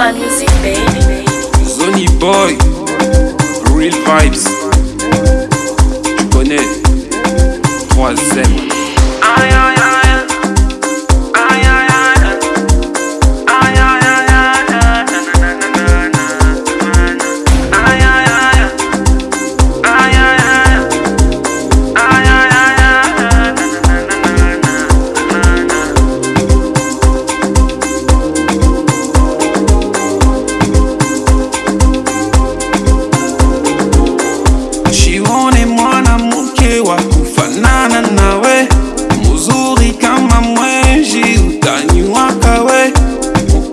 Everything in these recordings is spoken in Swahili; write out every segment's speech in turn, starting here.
my music, baby. Zony Boy, Real Vibes. Tu connais, 3ème. Aïe aïe aïe Aïe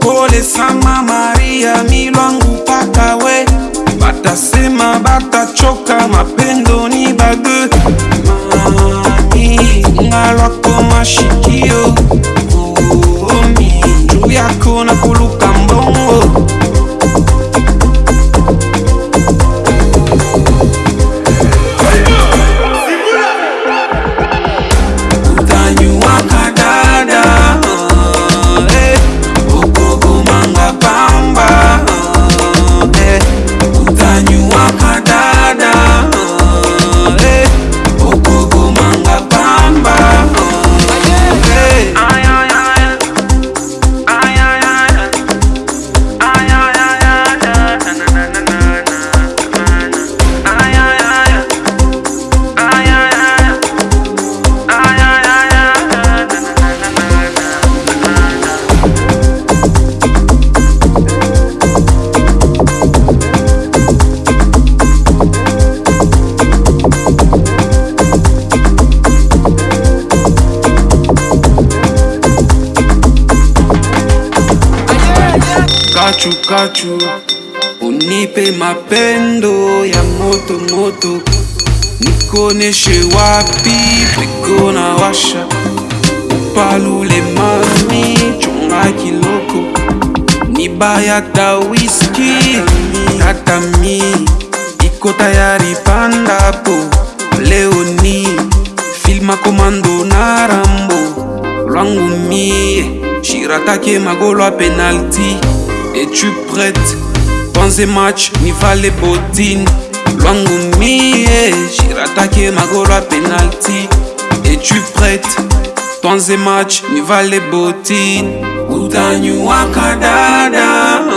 upole sama Maria, milwangu paka we, batasema batachoka, mapendo ni bage mami, ngalwako mashikio. Omi, juu yako na kuluka kachu kachu unipe mapendo ya moto moto. Nikoneshe wapi peko na washa. Upalule mami chunga kiloko. Nibaya ta wiski tatami iko tayari pandapo. Leoni filma komando na rambo. Lwangu mie shiratake magolo a penalty suis prête. Pensez match, ni les bottines. Lwangoumi, j'irai attaquer ma goal à penalty. Es-tu prête? Dans match, ni les bottines. Utanyuaka dada.